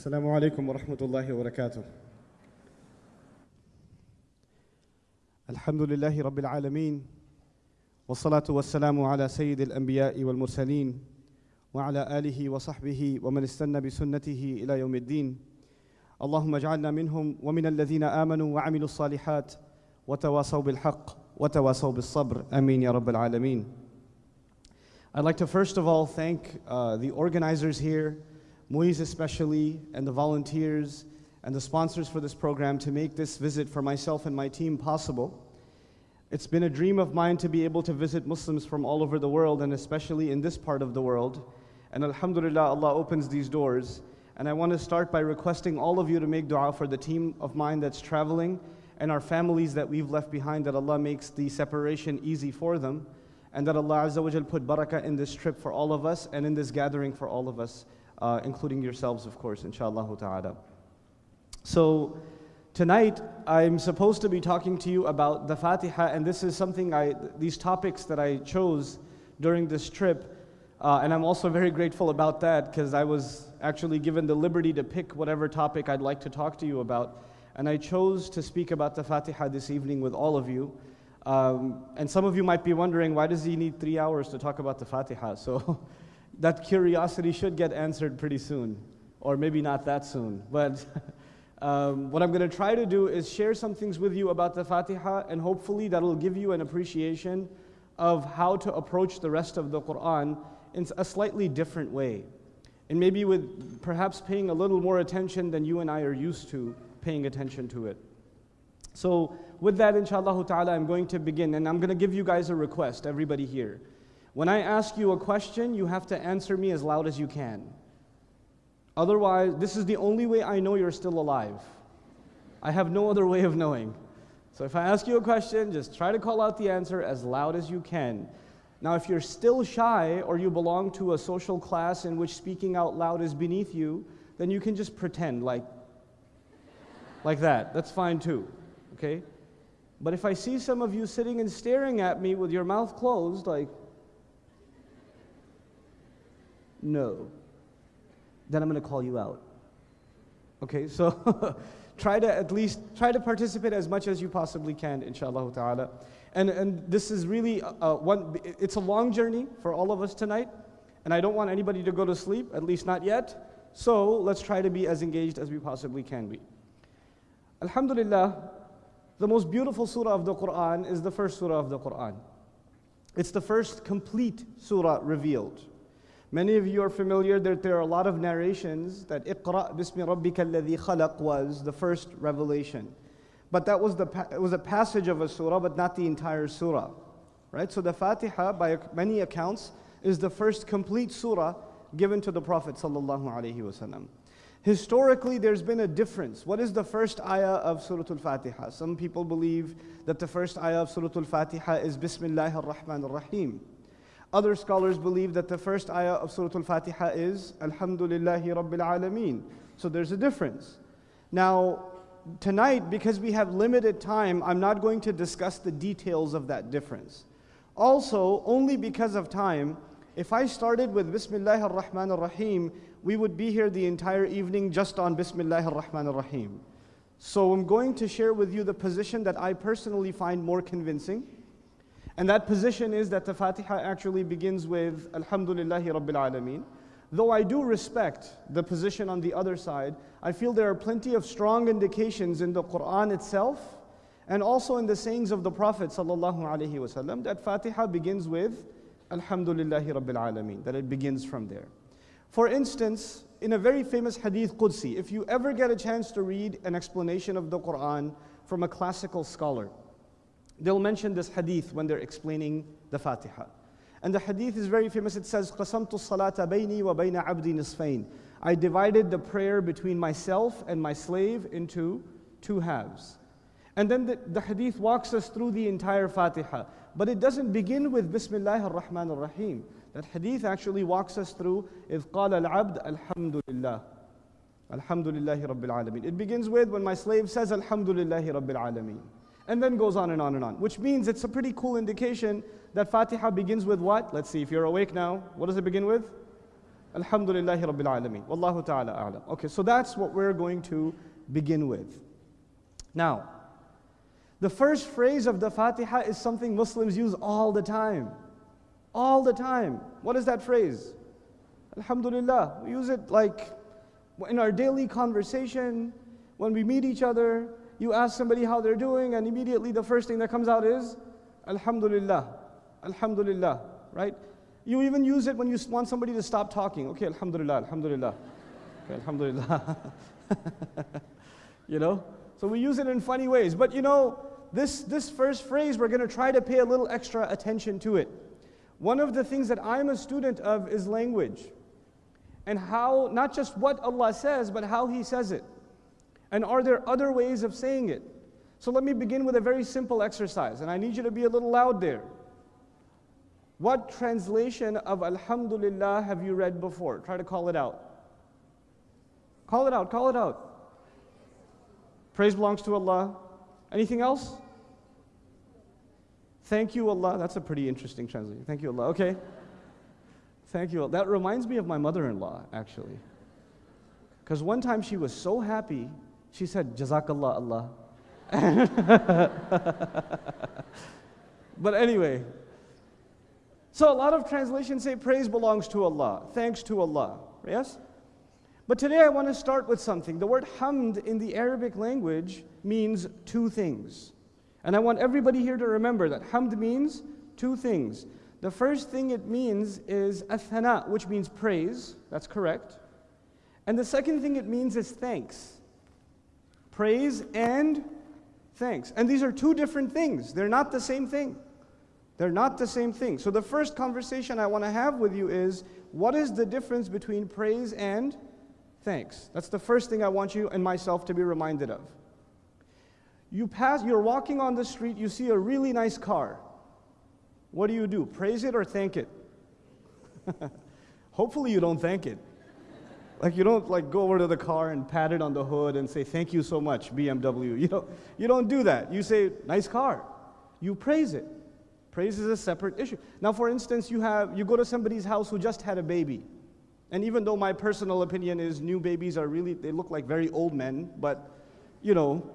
السلام عليكم ورحمة الله وبركاته. الحمد لله رب العالمين والصلاة والسلام على سيد الأنبياء والمرسلين وعلى آله وصحبه ومن استنى بسنته إلى يوم الدين. اللهم اجعلنا منهم ومن الذين آمنوا وعملوا الصالحات وتواصوا بالحق وتواصوا بالصبر. آمين يا رب العالمين. I'd like to first of all thank uh, the organizers here, Moise especially, and the volunteers and the sponsors for this program to make this visit for myself and my team possible. It's been a dream of mine to be able to visit Muslims from all over the world and especially in this part of the world. And Alhamdulillah, Allah opens these doors. And I want to start by requesting all of you to make dua for the team of mine that's traveling and our families that we've left behind, that Allah makes the separation easy for them and that Allah Azza wa put barakah in this trip for all of us and in this gathering for all of us, uh, including yourselves, of course, inshallah ta'ala. So, tonight I'm supposed to be talking to you about the Fatiha, and this is something I, these topics that I chose during this trip. Uh, and I'm also very grateful about that because I was actually given the liberty to pick whatever topic I'd like to talk to you about. And I chose to speak about the Fatiha this evening with all of you. Um, and some of you might be wondering, why does he need three hours to talk about the Fatiha? So that curiosity should get answered pretty soon, or maybe not that soon. But um, what I'm going to try to do is share some things with you about the Fatiha, and hopefully that'll give you an appreciation of how to approach the rest of the Quran in a slightly different way. And maybe with perhaps paying a little more attention than you and I are used to paying attention to it. So, with that, inshallah ta'ala, I'm going to begin and I'm going to give you guys a request, everybody here. When I ask you a question, you have to answer me as loud as you can. Otherwise, this is the only way I know you're still alive. I have no other way of knowing. So if I ask you a question, just try to call out the answer as loud as you can. Now, if you're still shy or you belong to a social class in which speaking out loud is beneath you, then you can just pretend like, like that. That's fine too. Okay? But if I see some of you sitting and staring at me with your mouth closed, like, no, then I'm going to call you out. Okay, so try to at least try to participate as much as you possibly can, inshallah ta'ala. And, and this is really uh, one, it's a long journey for all of us tonight, and I don't want anybody to go to sleep, at least not yet. So let's try to be as engaged as we possibly can be. Alhamdulillah, the most beautiful surah of the Quran is the first surah of the Quran. It's the first complete surah revealed. Many of you are familiar that there are a lot of narrations that Iqra bismi rabbika alladhi khalaq was the first revelation. But that was, the, it was a passage of a surah, but not the entire surah. Right? So the Fatiha, by many accounts, is the first complete surah given to the Prophet sallallahu alaihi wasallam. Historically, there's been a difference. What is the first ayah of Surah Al-Fatiha? Some people believe that the first ayah of Surah Al-Fatiha is Bismillah ar-Rahman ar-Rahim. Other scholars believe that the first ayah of Surah Al-Fatiha is Alhamdulillahi Rabbil Alameen. So there's a difference. Now, tonight, because we have limited time, I'm not going to discuss the details of that difference. Also, only because of time, if I started with Bismillah ar-Rahman ar-Rahim, we would be here the entire evening just on Bismillah ar-Rahman ar-Rahim. So I'm going to share with you the position that I personally find more convincing. And that position is that the Fatiha actually begins with Alhamdulillahi Rabbil Alameen. Though I do respect the position on the other side, I feel there are plenty of strong indications in the Quran itself and also in the sayings of the Prophet ﷺ that Fatiha begins with Alhamdulillahi Rabbil Alameen, that it begins from there. For instance, in a very famous hadith Qudsi, if you ever get a chance to read an explanation of the Quran from a classical scholar, they'll mention this hadith when they're explaining the Fatiha. And the hadith is very famous. It says, قَسَمْتُ الصَّلَاةَ بَيْنِي وَبَيْنَ عَبْدِي نِصْفَيْنِ I divided the prayer between myself and my slave into two halves. And then the, the hadith walks us through the entire Fatiha. But it doesn't begin with Bismillah ar-Rahman ar-Rahim. That hadith actually walks us through إِذْ قَالَ الْعَبْدُ الْحَمْدُ لِلَّهِ Alhamdulillahi Rabbil Alameen. It begins with when my slave says Alhamdulillahi Rabbil Alameen. And then goes on and on and on. Which means it's a pretty cool indication that Fatiha begins with what? Let's see, if you're awake now, what does it begin with? Alhamdulillahi Rabbil Alameen. Wallahu ta'ala a'lam. Okay, so that's what we're going to begin with. Now, the first phrase of the Fatiha is something Muslims use all the time. All the time. What is that phrase? Alhamdulillah. We use it like in our daily conversation, when we meet each other, you ask somebody how they're doing, and immediately the first thing that comes out is Alhamdulillah. Alhamdulillah. Right? You even use it when you want somebody to stop talking. Okay, Alhamdulillah, Alhamdulillah. Okay, Alhamdulillah. you know? So we use it in funny ways. But you know, this, this first phrase, we're going to try to pay a little extra attention to it. One of the things that I'm a student of is language. And how, not just what Allah says, but how He says it. And are there other ways of saying it? So let me begin with a very simple exercise, and I need you to be a little loud there. What translation of Alhamdulillah have you read before? Try to call it out. Call it out, call it out. Praise belongs to Allah. Anything else? Thank you, Allah. That's a pretty interesting translation. Thank you, Allah. Okay. Thank you. That reminds me of my mother in law, actually. Because one time she was so happy, she said, Jazakallah, Allah. but anyway, so a lot of translations say praise belongs to Allah, thanks to Allah. Yes? But today I want to start with something. The word hamd in the Arabic language means two things. And I want everybody here to remember that hamd means two things. The first thing it means is athana, which means praise. That's correct. And the second thing it means is thanks. Praise and thanks. And these are two different things. They're not the same thing. They're not the same thing. So the first conversation I want to have with you is what is the difference between praise and thanks? That's the first thing I want you and myself to be reminded of. You pass, you're walking on the street, you see a really nice car. What do you do? Praise it or thank it? Hopefully you don't thank it. Like you don't like go over to the car and pat it on the hood and say thank you so much BMW. You know, you don't do that. You say nice car. You praise it. Praise is a separate issue. Now, for instance, you, have, you go to somebody's house who just had a baby. And even though my personal opinion is new babies are really, they look like very old men, but, you know,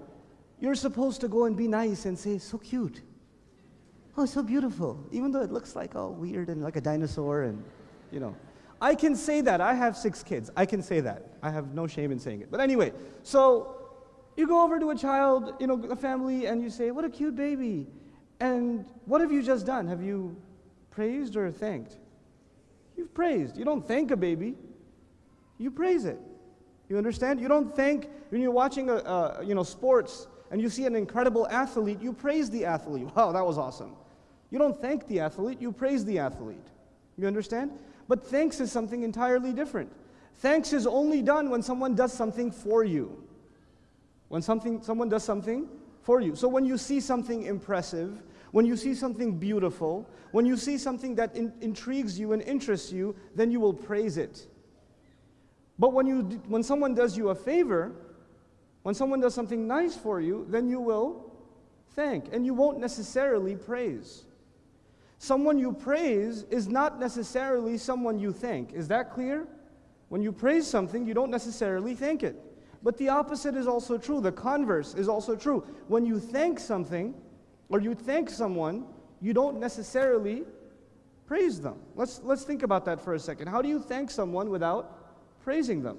you're supposed to go and be nice and say, so cute. Oh, so beautiful. Even though it looks like all weird and like a dinosaur and, you know. I can say that. I have six kids. I can say that. I have no shame in saying it. But anyway, so you go over to a child, you know, a family, and you say, what a cute baby. And what have you just done? Have you praised or thanked? You've praised. You don't thank a baby, you praise it. You understand? You don't thank when you're watching a, a, you know sports and you see an incredible athlete, you praise the athlete. Wow, that was awesome. You don't thank the athlete, you praise the athlete. You understand? But thanks is something entirely different. Thanks is only done when someone does something for you. When something, someone does something for you. So when you see something impressive, when you see something beautiful, when you see something that in, intrigues you and interests you, then you will praise it. But when, you, when someone does you a favor, when someone does something nice for you, then you will thank, and you won't necessarily praise. Someone you praise is not necessarily someone you thank. Is that clear? When you praise something, you don't necessarily thank it. But the opposite is also true. The converse is also true. When you thank something or you thank someone, you don't necessarily praise them. Let's, let's think about that for a second. How do you thank someone without praising them?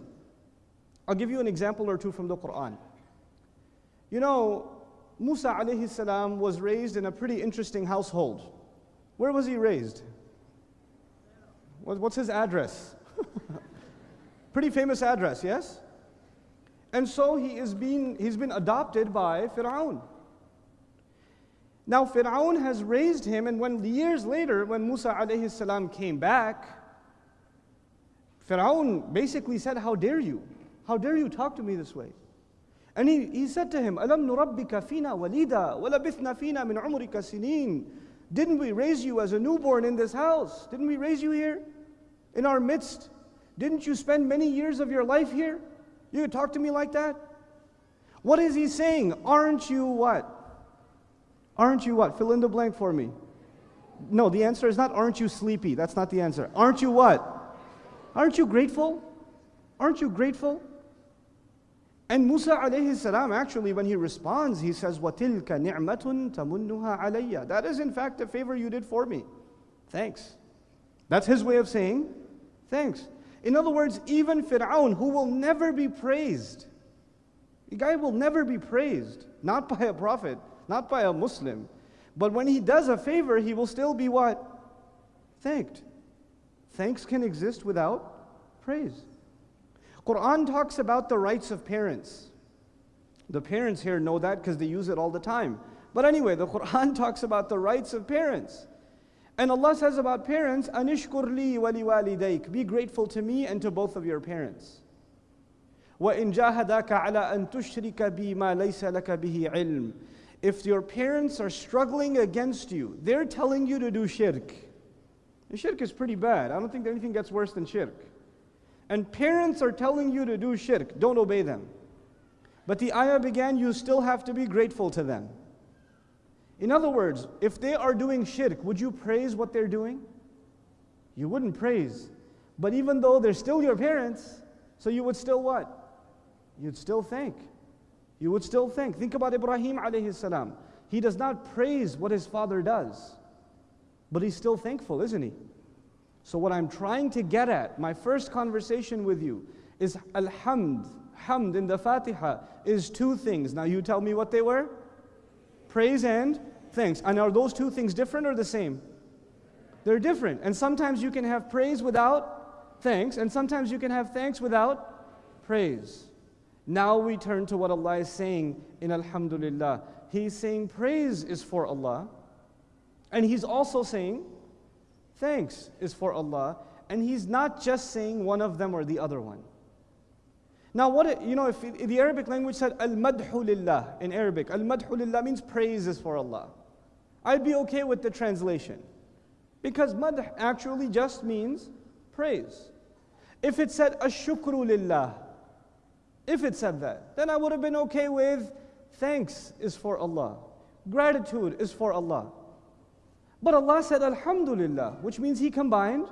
I'll give you an example or two from the Quran. You know, Musa alayhi salam was raised in a pretty interesting household. Where was he raised? What's his address? pretty famous address, yes? And so he is being, he's been adopted by Fir'aun. Now Fir'aun has raised him, and when years later, when Musa alayhi salam came back, Fir'aun basically said, How dare you? How dare you talk to me this way? And he, he said to him, Alam nurabbika fina walida, walabithna fina min umrika sinin. Didn't we raise you as a newborn in this house? Didn't we raise you here? In our midst? Didn't you spend many years of your life here? You could talk to me like that? What is he saying? Aren't you what? Aren't you what? Fill in the blank for me. No, the answer is not aren't you sleepy? That's not the answer. Aren't you what? Aren't you grateful? Aren't you grateful? And Musa alayhi salam, actually, when he responds, he says, وَتِلْكَ نِعْمَةٌ تَمُنُّهَا عَلَيَّ That is, in fact, a favor you did for me. Thanks. That's his way of saying thanks. In other words, even Fir'aun, who will never be praised, the guy will never be praised, not by a prophet, not by a Muslim. But when he does a favor, he will still be what? Thanked. Thanks can exist without praise. Quran talks about the rights of parents. The parents here know that because they use it all the time. But anyway, the Quran talks about the rights of parents. And Allah says about parents, Anishkur li wali walidayk. Be grateful to me and to both of your parents. وَإِن جَاهَدَاكَ عَلَىٰ أَن تُشْرِكَ بِي مَا لَيْسَ لَكَ بِهِ عِلْمٍ If your parents are struggling against you, they're telling you to do shirk. And shirk is pretty bad. I don't think anything gets worse than shirk. And parents are telling you to do shirk. Don't obey them. But the ayah began, you still have to be grateful to them. In other words, if they are doing shirk, would you praise what they're doing? You wouldn't praise. But even though they're still your parents, so you would still what? You'd still thank. You would still thank. Think about Ibrahim alayhi salam. He does not praise what his father does, but he's still thankful, isn't he? So, what I'm trying to get at, my first conversation with you, is Alhamd. Hamd in the Fatiha is two things. Now, you tell me what they were praise and thanks. And are those two things different or the same? They're different. And sometimes you can have praise without thanks, and sometimes you can have thanks without praise. Now we turn to what Allah is saying in Alhamdulillah. He's saying praise is for Allah, and He's also saying thanks is for Allah, and He's not just saying one of them or the other one. Now, what it, you know, if, if the Arabic language said al madhu lillah in Arabic, al madhu lillah means praises for Allah. I'd be okay with the translation because madh actually just means praise. If it said ashukru lillah, if it said that, then I would have been okay with thanks is for Allah, gratitude is for Allah. But Allah said alhamdulillah, which means He combined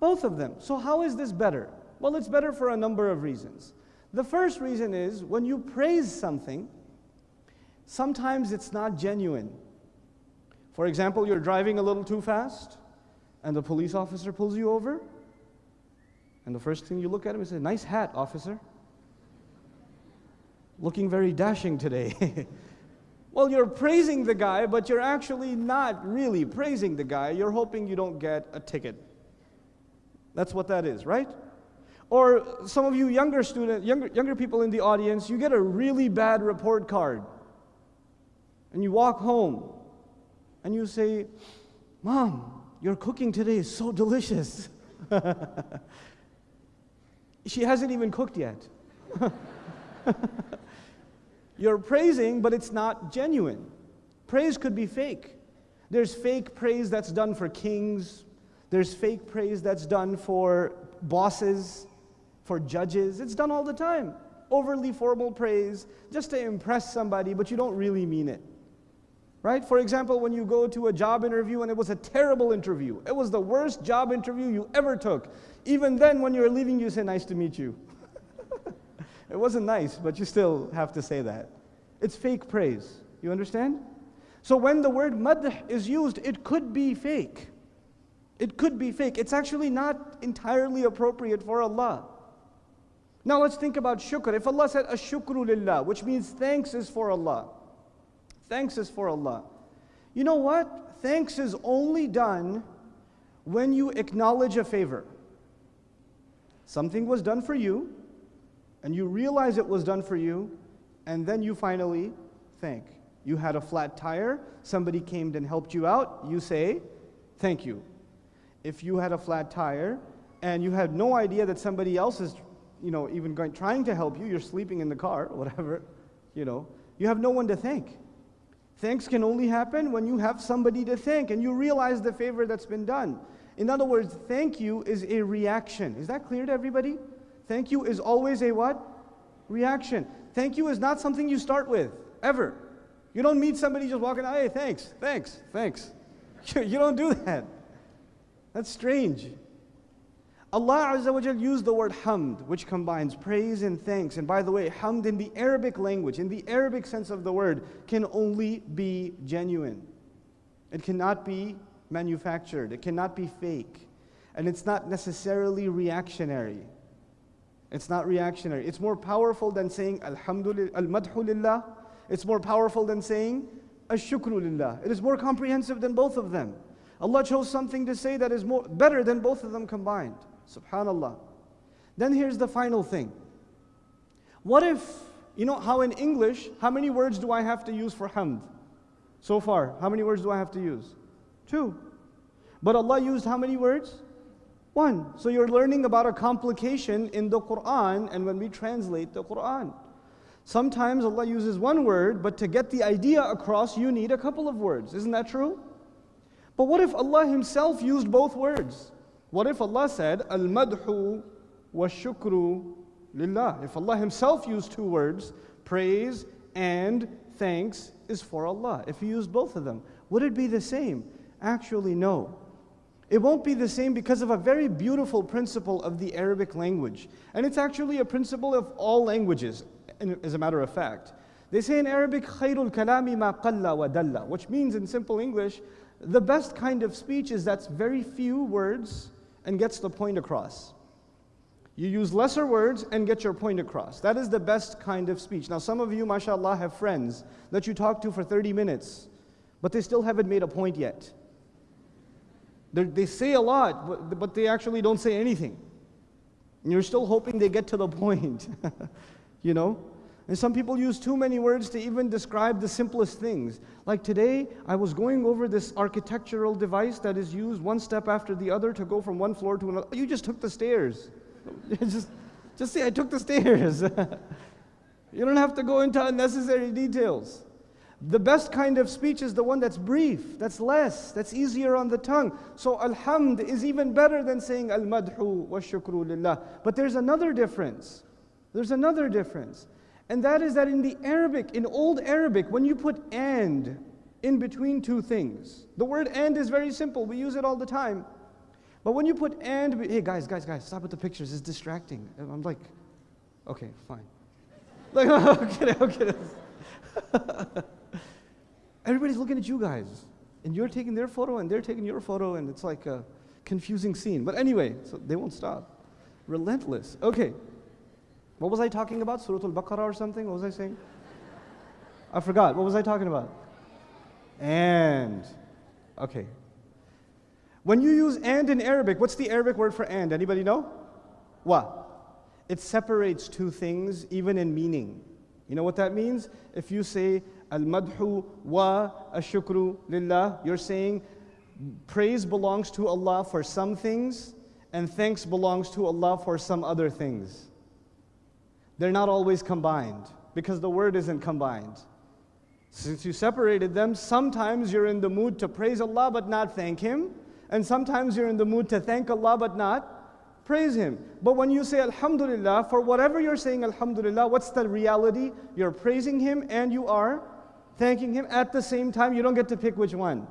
both of them. So, how is this better? Well, it's better for a number of reasons. The first reason is when you praise something, sometimes it's not genuine. For example, you're driving a little too fast, and the police officer pulls you over, and the first thing you look at him and say, Nice hat, officer. Looking very dashing today. well, you're praising the guy, but you're actually not really praising the guy. You're hoping you don't get a ticket. That's what that is, right? Or some of you younger student, younger, younger people in the audience, you get a really bad report card. And you walk home and you say, Mom, your cooking today is so delicious. she hasn't even cooked yet. You're praising, but it's not genuine. Praise could be fake. There's fake praise that's done for kings, there's fake praise that's done for bosses, for judges. It's done all the time. Overly formal praise just to impress somebody, but you don't really mean it. Right? For example, when you go to a job interview and it was a terrible interview, it was the worst job interview you ever took. Even then, when you're leaving, you say, Nice to meet you. it wasn't nice, but you still have to say that. It's fake praise. You understand? So when the word madh is used, it could be fake. It could be fake. It's actually not entirely appropriate for Allah. Now let's think about shukr. If Allah said ashukru lillah, which means thanks is for Allah. Thanks is for Allah. You know what? Thanks is only done when you acknowledge a favor. Something was done for you, and you realize it was done for you, and then you finally thank. You had a flat tire, somebody came and helped you out, you say, Thank you. If you had a flat tire and you had no idea that somebody else is you know, even going, trying to help you, you're sleeping in the car, whatever, you know, you have no one to thank. Thanks can only happen when you have somebody to thank and you realize the favor that's been done. In other words, thank you is a reaction. Is that clear to everybody? Thank you is always a what? Reaction. Thank you is not something you start with, ever. You don't meet somebody just walking, hey, thanks, thanks, thanks. you don't do that. That's strange. Allah Azza wa used the word hamd, which combines praise and thanks. And by the way, hamd in the Arabic language, in the Arabic sense of the word, can only be genuine. It cannot be manufactured, it cannot be fake. And it's not necessarily reactionary. It's not reactionary. It's more powerful than saying Alhamdulillah, It's more powerful than saying Ash-Shukru It is more comprehensive than both of them. Allah chose something to say that is more better than both of them combined. Subhanallah. Then here's the final thing. What if, you know how in English, how many words do I have to use for hamd? So far, how many words do I have to use? Two. But Allah used how many words? One. So you're learning about a complication in the Quran and when we translate the Quran. Sometimes Allah uses one word, but to get the idea across, you need a couple of words. Isn't that true? But what if Allah Himself used both words? What if Allah said, Al madhu wa shukru lillah? If Allah Himself used two words, praise and thanks is for Allah. If He used both of them, would it be the same? Actually, no. It won't be the same because of a very beautiful principle of the Arabic language. And it's actually a principle of all languages, as a matter of fact. They say in Arabic, خير الكلام ما قل wa which means in simple English, the best kind of speech is that's very few words and gets the point across. You use lesser words and get your point across. That is the best kind of speech. Now, some of you, mashallah, have friends that you talk to for 30 minutes, but they still haven't made a point yet. They're, they say a lot, but, but they actually don't say anything. And you're still hoping they get to the point. you know? And some people use too many words to even describe the simplest things. Like today, I was going over this architectural device that is used one step after the other to go from one floor to another. You just took the stairs. just, just say, I took the stairs. you don't have to go into unnecessary details. The best kind of speech is the one that's brief, that's less, that's easier on the tongue. So alhamd is even better than saying al-madhu wa shukru lillah. But there's another difference. There's another difference. And that is that in the Arabic, in old Arabic, when you put and in between two things, the word and is very simple. We use it all the time. But when you put and, hey guys, guys, guys, stop with the pictures. It's distracting. I'm like, okay, fine. Like, okay, okay. Everybody's looking at you guys, and you're taking their photo, and they're taking your photo, and it's like a confusing scene. But anyway, so they won't stop. Relentless. Okay. What was I talking about? Surah Al-Baqarah or something? What was I saying? I forgot. What was I talking about? And. Okay. When you use and in Arabic, what's the Arabic word for and? Anybody know? What? It separates two things even in meaning. You know what that means? If you say al-madhu wa ashukru lillah, you're saying praise belongs to Allah for some things and thanks belongs to Allah for some other things. They're not always combined because the word isn't combined. Since you separated them, sometimes you're in the mood to praise Allah but not thank Him, and sometimes you're in the mood to thank Allah but not praise Him. But when you say Alhamdulillah, for whatever you're saying Alhamdulillah, what's the reality? You're praising Him and you are thanking Him at the same time. You don't get to pick which one.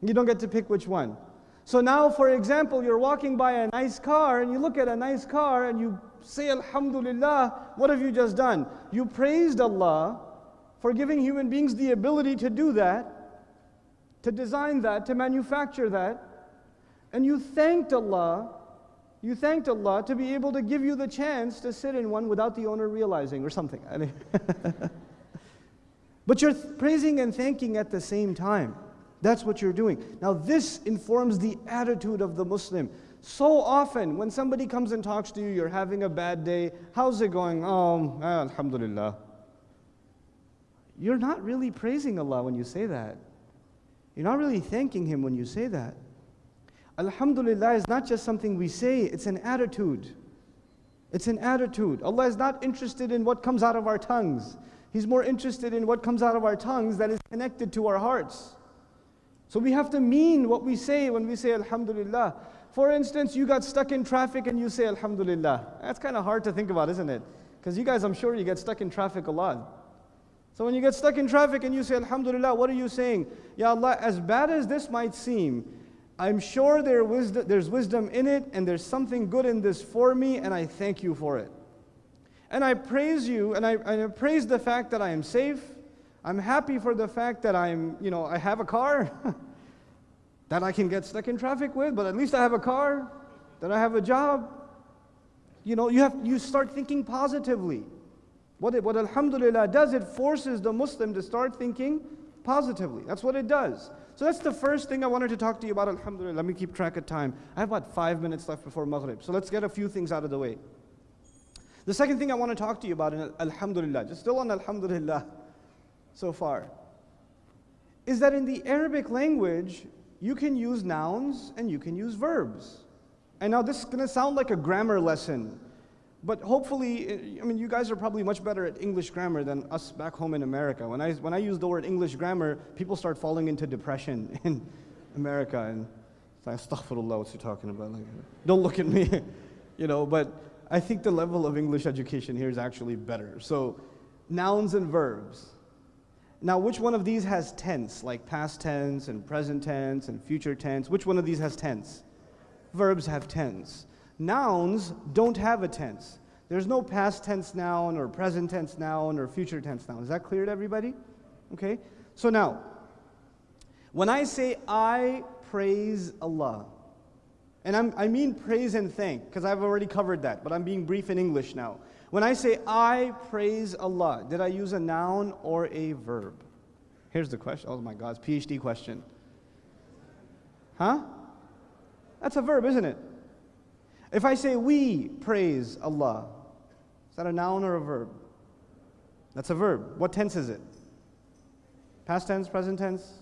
You don't get to pick which one. So now, for example, you're walking by a nice car and you look at a nice car and you say Alhamdulillah. What have you just done? You praised Allah for giving human beings the ability to do that, to design that, to manufacture that. And you thanked Allah you thanked Allah to be able to give you the chance to sit in one without the owner realizing or something. But you're praising and thanking at the same time. That's what you're doing. Now, this informs the attitude of the Muslim. So often, when somebody comes and talks to you, you're having a bad day. How's it going? Oh, eh, Alhamdulillah. You're not really praising Allah when you say that. You're not really thanking Him when you say that. Alhamdulillah is not just something we say, it's an attitude. It's an attitude. Allah is not interested in what comes out of our tongues. He's more interested in what comes out of our tongues that is connected to our hearts. So we have to mean what we say when we say Alhamdulillah. For instance, you got stuck in traffic and you say Alhamdulillah. That's kind of hard to think about, isn't it? Because you guys, I'm sure you get stuck in traffic a lot. So when you get stuck in traffic and you say Alhamdulillah, what are you saying? Ya Allah, as bad as this might seem, I'm sure there wisdom, there's wisdom in it, and there's something good in this for me, and I thank you for it. And I praise you, and I, and I praise the fact that I am safe. I'm happy for the fact that I'm, you know, I have a car that I can get stuck in traffic with, but at least I have a car, that I have a job. You know, you have you start thinking positively. What, it, what Alhamdulillah does, it forces the Muslim to start thinking positively. That's what it does. So that's the first thing I wanted to talk to you about, Alhamdulillah. Let me keep track of time. I have about five minutes left before Maghrib. So let's get a few things out of the way. The second thing I want to talk to you about, in Alhamdulillah, just still on Alhamdulillah so far, is that in the Arabic language, you can use nouns and you can use verbs. And now this is going to sound like a grammar lesson, but hopefully, I mean, you guys are probably much better at English grammar than us back home in America. When I, when I use the word English grammar, people start falling into depression in America. And it's like, astaghfirullah, what's he talking about? Like, don't look at me, you know, but I think the level of English education here is actually better. So, nouns and verbs. Now, which one of these has tense, like past tense and present tense and future tense? Which one of these has tense? Verbs have tense. Nouns don't have a tense. There's no past tense noun or present tense noun or future tense noun. Is that clear to everybody? Okay? So now, when I say I praise Allah, and I'm, i mean praise and thank, because I've already covered that, but I'm being brief in English now. When I say I praise Allah, did I use a noun or a verb? Here's the question. Oh my God, it's PhD question. Huh? That's a verb, isn't it? If I say we praise Allah, is that a noun or a verb? That's a verb. What tense is it? Past tense, present tense?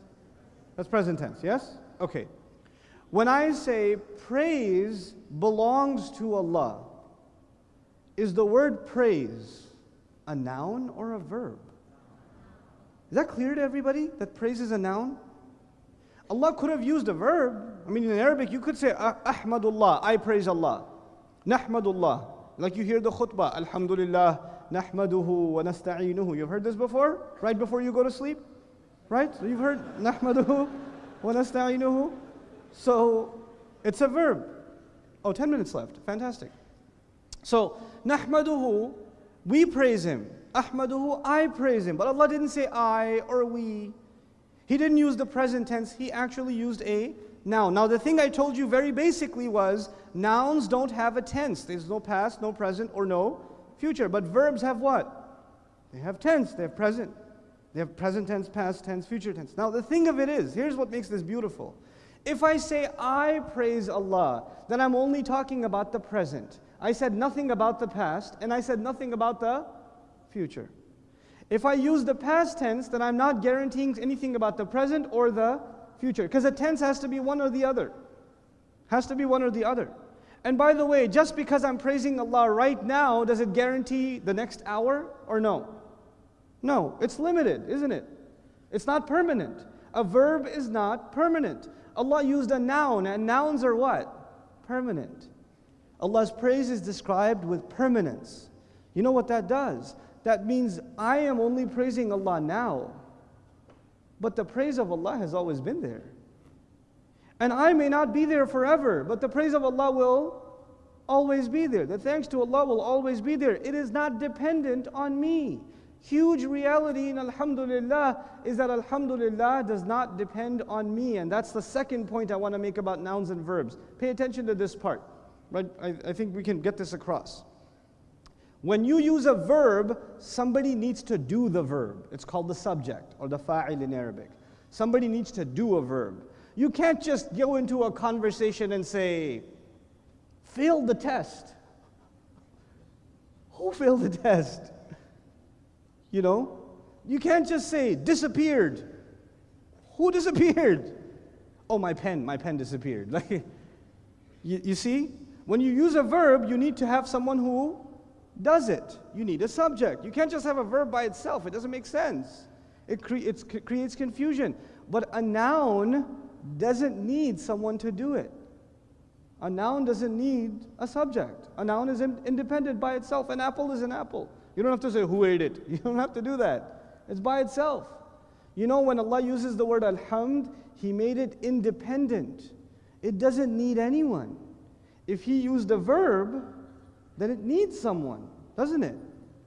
That's present tense, yes? Okay. When I say praise belongs to Allah, is the word praise a noun or a verb? Is that clear to everybody that praise is a noun? Allah could have used a verb. I mean, in Arabic, you could say, ah, Ahmadullah, I praise Allah. Nahmadullah. Like you hear the khutbah, Alhamdulillah, Nahmaduhu wa nasta'inuhu. You've heard this before? Right before you go to sleep? Right? So you've heard Nahmaduhu wa nasta'inuhu. So it's a verb. Oh, 10 minutes left. Fantastic. So, Nahmaduhu, we praise Him. Ahmaduhu, I praise Him. But Allah didn't say I or we. He didn't use the present tense, he actually used a noun. Now, the thing I told you very basically was nouns don't have a tense. There's no past, no present, or no future. But verbs have what? They have tense, they have present. They have present tense, past tense, future tense. Now, the thing of it is, here's what makes this beautiful. If I say I praise Allah, then I'm only talking about the present. I said nothing about the past, and I said nothing about the future. If I use the past tense, then I'm not guaranteeing anything about the present or the future. Because a tense has to be one or the other. Has to be one or the other. And by the way, just because I'm praising Allah right now, does it guarantee the next hour or no? No, it's limited, isn't it? It's not permanent. A verb is not permanent. Allah used a noun, and nouns are what? Permanent. Allah's praise is described with permanence. You know what that does? That means I am only praising Allah now, but the praise of Allah has always been there. And I may not be there forever, but the praise of Allah will always be there. The thanks to Allah will always be there. It is not dependent on me. Huge reality in Alhamdulillah is that Alhamdulillah does not depend on me. And that's the second point I want to make about nouns and verbs. Pay attention to this part. Right? I, I think we can get this across. When you use a verb, somebody needs to do the verb. It's called the subject or the fa'il in Arabic. Somebody needs to do a verb. You can't just go into a conversation and say, failed the test. Who failed the test? You know? You can't just say, disappeared. Who disappeared? Oh, my pen, my pen disappeared. Like, you, you see? When you use a verb, you need to have someone who does it. You need a subject. You can't just have a verb by itself, it doesn't make sense. It, cre- it creates confusion. But a noun doesn't need someone to do it. A noun doesn't need a subject. A noun is in- independent by itself. An apple is an apple. You don't have to say who ate it. You don't have to do that. It's by itself. You know, when Allah uses the word alhamd, He made it independent. It doesn't need anyone. If he used a verb, then it needs someone, doesn't it?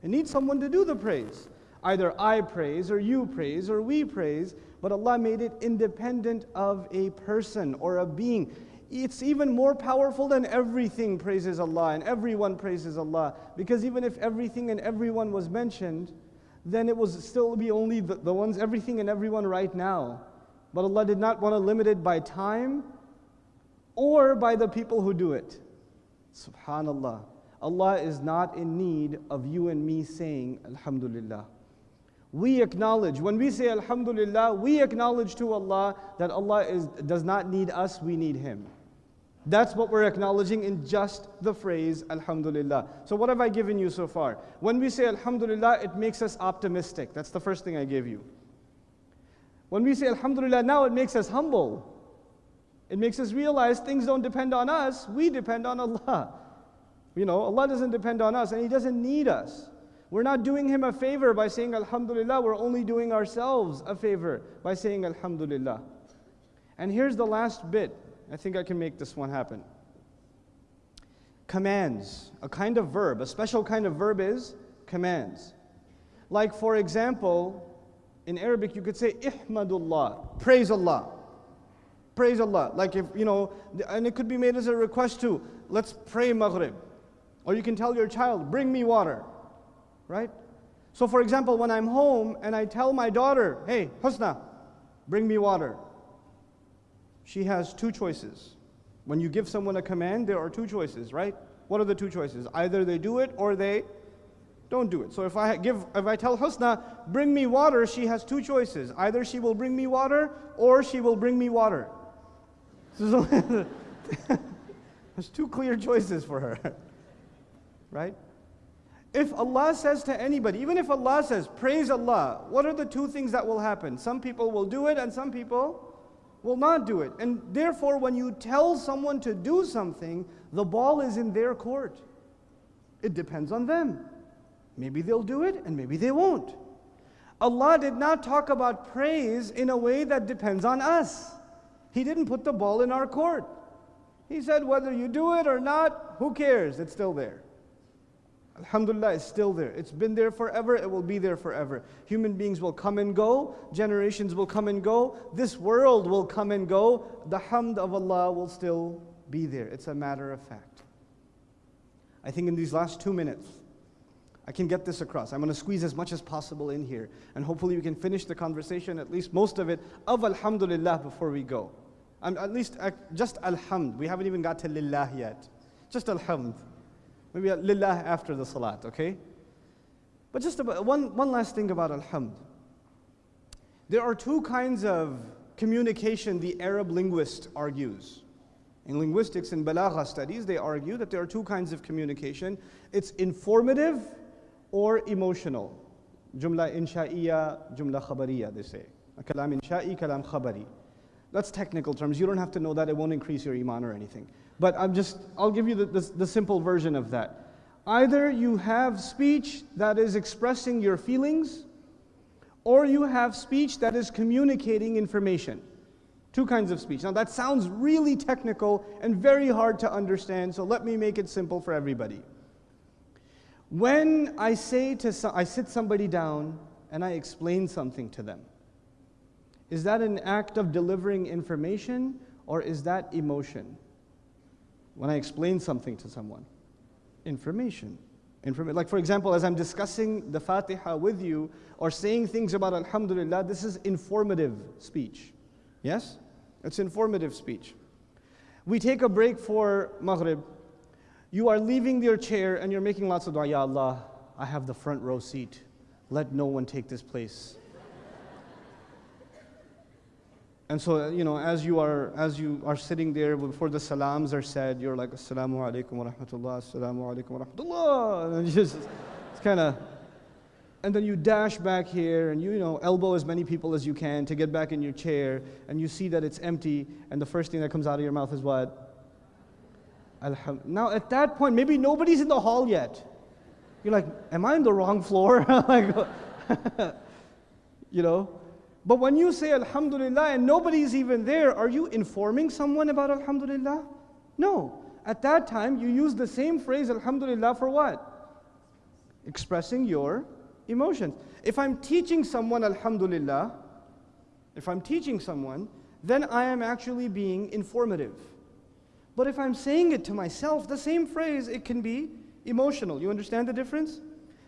It needs someone to do the praise. Either I praise, or you praise, or we praise, but Allah made it independent of a person or a being. It's even more powerful than everything praises Allah and everyone praises Allah. Because even if everything and everyone was mentioned, then it was still be only the, the ones, everything and everyone right now. But Allah did not want to limit it by time or by the people who do it. Subhanallah. Allah is not in need of you and me saying Alhamdulillah. We acknowledge, when we say Alhamdulillah, we acknowledge to Allah that Allah is, does not need us, we need Him. That's what we're acknowledging in just the phrase Alhamdulillah. So, what have I given you so far? When we say Alhamdulillah, it makes us optimistic. That's the first thing I gave you. When we say Alhamdulillah now, it makes us humble. It makes us realize things don't depend on us, we depend on Allah. You know, Allah doesn't depend on us and He doesn't need us. We're not doing Him a favor by saying Alhamdulillah, we're only doing ourselves a favor by saying Alhamdulillah. And here's the last bit. I think I can make this one happen. Commands, a kind of verb, a special kind of verb is commands. Like, for example, in Arabic, you could say, Ihmadullah, praise Allah. Praise Allah. Like if, you know, and it could be made as a request too. Let's pray Maghrib. Or you can tell your child, bring me water. Right? So for example, when I'm home and I tell my daughter, hey, Husna, bring me water. She has two choices. When you give someone a command, there are two choices, right? What are the two choices? Either they do it or they don't do it. So if I give, if I tell Husna, bring me water, she has two choices. Either she will bring me water or she will bring me water. There's two clear choices for her. Right? If Allah says to anybody, even if Allah says, praise Allah, what are the two things that will happen? Some people will do it and some people will not do it. And therefore, when you tell someone to do something, the ball is in their court. It depends on them. Maybe they'll do it and maybe they won't. Allah did not talk about praise in a way that depends on us. He didn't put the ball in our court. He said, whether you do it or not, who cares? It's still there. Alhamdulillah, it's still there. It's been there forever, it will be there forever. Human beings will come and go, generations will come and go, this world will come and go. The hamd of Allah will still be there. It's a matter of fact. I think in these last two minutes, I can get this across. I'm going to squeeze as much as possible in here. And hopefully we can finish the conversation, at least most of it, of Alhamdulillah before we go. And at least uh, just Alhamd. We haven't even got to Lillah yet. Just Alhamd. Maybe Lillah after the Salat, okay? But just about, one, one last thing about Alhamd. There are two kinds of communication the Arab linguist argues. In linguistics and balagha studies, they argue that there are two kinds of communication. It's informative or emotional. Jumla insha'iyya, jumla khabariya, they say. Kalam insha'i, kalam khabari. That's technical terms. You don't have to know that. It won't increase your iman or anything. But I'm just, I'll give you the, the, the simple version of that. Either you have speech that is expressing your feelings, or you have speech that is communicating information. Two kinds of speech. Now that sounds really technical and very hard to understand, so let me make it simple for everybody. When I say to some, I sit somebody down and I explain something to them, is that an act of delivering information or is that emotion? When I explain something to someone, information. Informa- like, for example, as I'm discussing the Fatiha with you or saying things about Alhamdulillah, this is informative speech. Yes? It's informative speech. We take a break for Maghrib you are leaving your chair and you're making lots of dua, Ya Allah, I have the front row seat. Let no one take this place. And so, uh, you know, as you are as you are sitting there before the salams are said, you're like, Assalamu alaikum wa rahmatullah, Assalamu alaikum wa rahmatullah. And just, it's kind of, and then you dash back here and you, you know, elbow as many people as you can to get back in your chair, and you see that it's empty, and the first thing that comes out of your mouth is what? Alham- now, at that point, maybe nobody's in the hall yet. You're like, am I on the wrong floor? like, you know? But when you say Alhamdulillah and nobody's even there, are you informing someone about Alhamdulillah? No. At that time, you use the same phrase Alhamdulillah for what? Expressing your emotions. If I'm teaching someone Alhamdulillah, if I'm teaching someone, then I am actually being informative. But if I'm saying it to myself, the same phrase, it can be emotional. You understand the difference?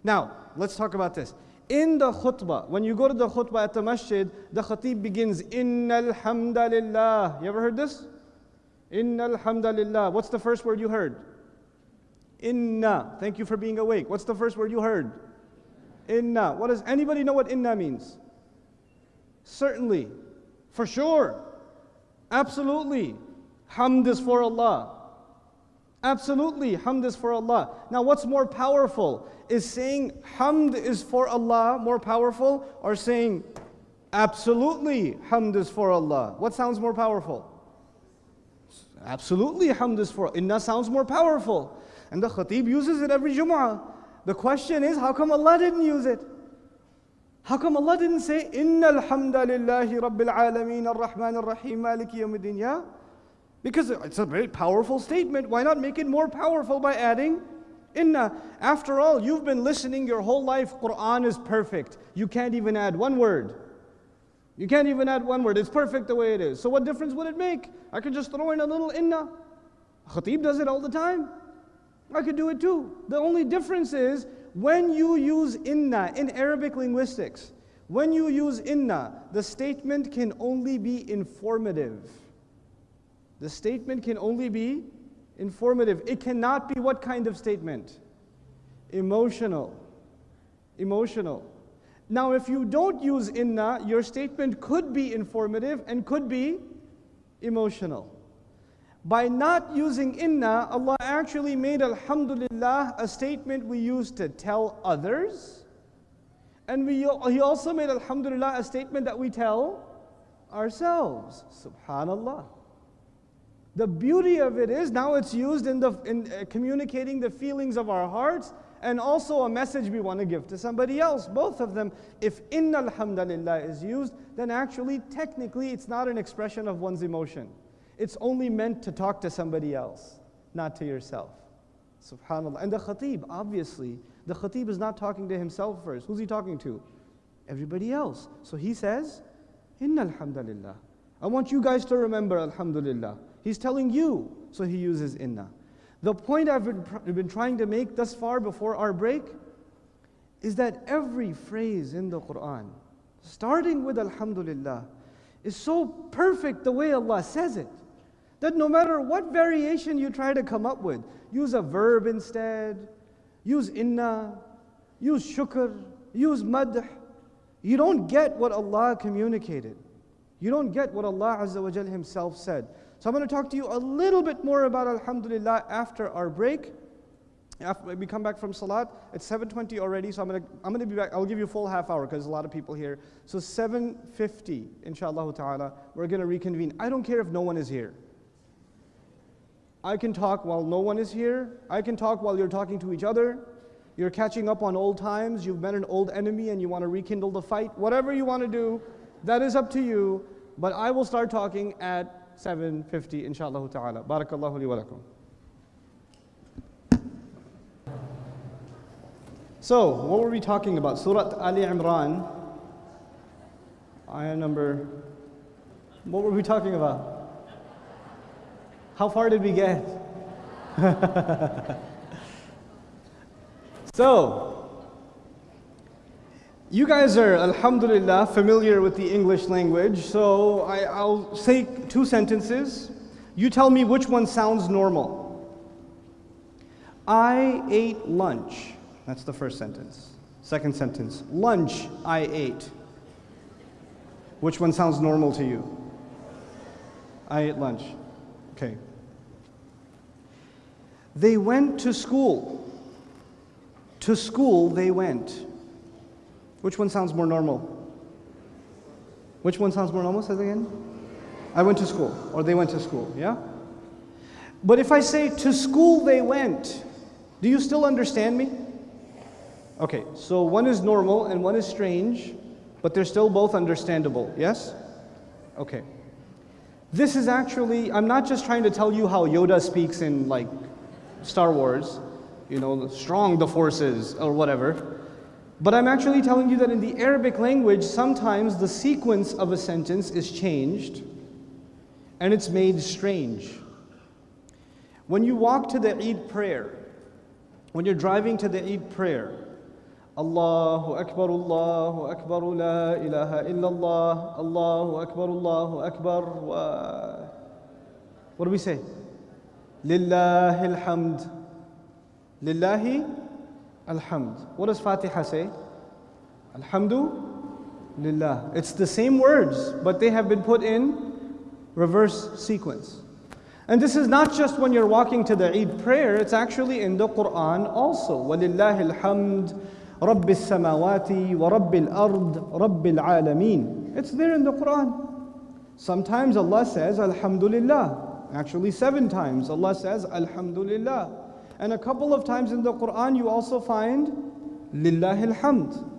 Now, let's talk about this. In the khutbah, when you go to the khutbah at the masjid, the khatib begins, Inna alhamdulillah. You ever heard this? Inna alhamdulillah. What's the first word you heard? Inna. Thank you for being awake. What's the first word you heard? Inna. What does anybody know what inna means? Certainly. For sure. Absolutely. Hamd is for Allah. Absolutely, hamd is for Allah. Now, what's more powerful? Is saying hamd is for Allah more powerful or saying absolutely hamd is for Allah? What sounds more powerful? Absolutely hamd is for Inna sounds more powerful. And the khatib uses it every Jum'ah. The question is, how come Allah didn't use it? How come Allah didn't say, Inna alhamdulillahi rabbil alameen ar-Rahman ar-Rahim maliki yawmiddin? Because it's a very powerful statement. Why not make it more powerful by adding inna? After all, you've been listening your whole life. Quran is perfect. You can't even add one word. You can't even add one word. It's perfect the way it is. So what difference would it make? I could just throw in a little inna. Khatib does it all the time. I could do it too. The only difference is when you use inna in Arabic linguistics, when you use inna, the statement can only be informative. The statement can only be informative. It cannot be what kind of statement? Emotional. Emotional. Now, if you don't use inna, your statement could be informative and could be emotional. By not using inna, Allah actually made Alhamdulillah a statement we use to tell others. And we, He also made Alhamdulillah a statement that we tell ourselves. Subhanallah. The beauty of it is now it's used in, the, in uh, communicating the feelings of our hearts and also a message we want to give to somebody else. Both of them. If inna alhamdulillah is used, then actually, technically, it's not an expression of one's emotion. It's only meant to talk to somebody else, not to yourself. Subhanallah. And the khatib, obviously, the khatib is not talking to himself first. Who's he talking to? Everybody else. So he says, Inna alhamdulillah. I want you guys to remember alhamdulillah. He's telling you, so he uses inna. The point I've been, been trying to make thus far before our break is that every phrase in the Quran, starting with Alhamdulillah, is so perfect the way Allah says it that no matter what variation you try to come up with, use a verb instead, use inna, use shukr, use madh, you don't get what Allah communicated. You don't get what Allah Azza wa Himself said. So I'm going to talk to you a little bit more about Alhamdulillah after our break. After we come back from Salat, it's 7.20 already, so I'm going to, I'm to be back. I'll give you a full half hour because there's a lot of people here. So 7.50, inshallah ta'ala, we're going to reconvene. I don't care if no one is here. I can talk while no one is here. I can talk while you're talking to each other. You're catching up on old times. You've met an old enemy and you want to rekindle the fight. Whatever you want to do, that is up to you. But I will start talking at 750 inshallah ta'ala. Barakallahu li wa lakum. So, what were we talking about? Surah Ali Imran, ayah number, what were we talking about? How far did we get? so, you guys are, alhamdulillah, familiar with the English language, so I, will say two sentences. You tell me which one sounds normal. I ate lunch. That's the first sentence. Second sentence, lunch I ate. Which one sounds normal to you? I ate lunch. Okay. They went to school. To school they went. Which one sounds more normal? Which one sounds more normal? Say it again. I went to school, or they went to school, yeah? But if I say to school they went, do you still understand me? Okay, so one is normal and one is strange. But they're still both understandable, yes? Okay. This is actually, I'm not just trying to tell you how Yoda speaks in like Star Wars, you know, strong the forces or whatever. But I'm actually telling you that in the Arabic language, sometimes the sequence of a sentence is changed and it's made strange. When you walk to the Eid prayer, when you're driving to the Eid prayer, Allahu Akbar, Allahu Akbar, La ilaha illallah, Allahu Akbar, Allahu Akbar, wa. What do we say? Lillahi alhamd. Lillahi alhamd. What does Fatiha say? Alhamdulillah. It's the same words, but they have been put in reverse sequence. And this is not just when you're walking to the Eid prayer, it's actually in the Quran also. وَلِلَّهِ الْحَمْدِ رَبِّ السَّمَاوَاتِ وَرَبِّ الْأَرْضِ رَبِّ الْعَالَمِينَ It's there in the Quran. Sometimes Allah says, Alhamdulillah. Actually, seven times Allah says, Alhamdulillah. And a couple of times in the Quran, you also find, Lillahi alhamd.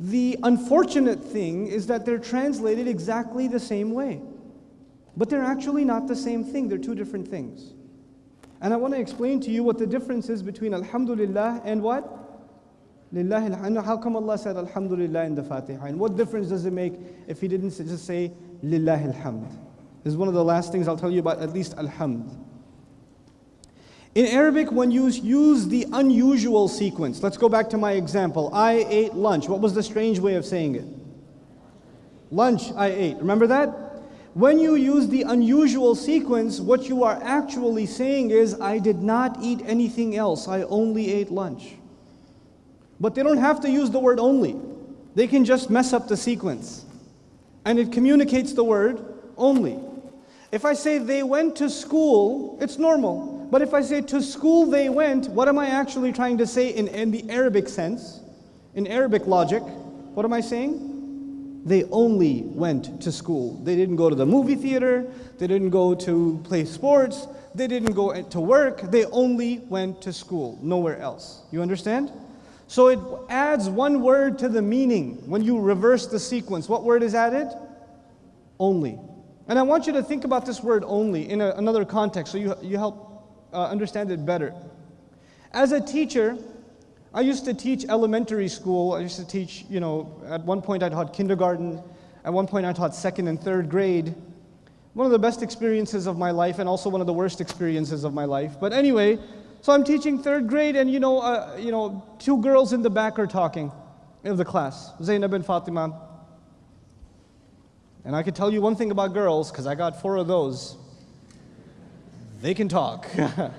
The unfortunate thing is that they're translated exactly the same way. But they're actually not the same thing, they're two different things. And I want to explain to you what the difference is between Alhamdulillah and what? Lillahi and how come Allah said Alhamdulillah in the Fatiha? And what difference does it make if He didn't just say Lillahi alhamd? This is one of the last things I'll tell you about, at least Alhamd. In Arabic, when you use the unusual sequence, let's go back to my example. I ate lunch. What was the strange way of saying it? Lunch, I ate. Remember that? When you use the unusual sequence, what you are actually saying is, I did not eat anything else, I only ate lunch. But they don't have to use the word only. They can just mess up the sequence. And it communicates the word only. If I say they went to school, it's normal. But if I say to school they went, what am I actually trying to say in, in the Arabic sense? In Arabic logic, what am I saying? They only went to school. They didn't go to the movie theater. They didn't go to play sports. They didn't go to work. They only went to school, nowhere else. You understand? So it adds one word to the meaning when you reverse the sequence. What word is added? Only. And I want you to think about this word only in a, another context so you, you help uh, understand it better. As a teacher, I used to teach elementary school. I used to teach, you know, at one point I taught kindergarten. At one point I taught second and third grade. One of the best experiences of my life and also one of the worst experiences of my life. But anyway, so I'm teaching third grade and, you know, uh, you know two girls in the back are talking of the class, Zainab and Fatima. And I can tell you one thing about girls, because I got four of those. They can talk.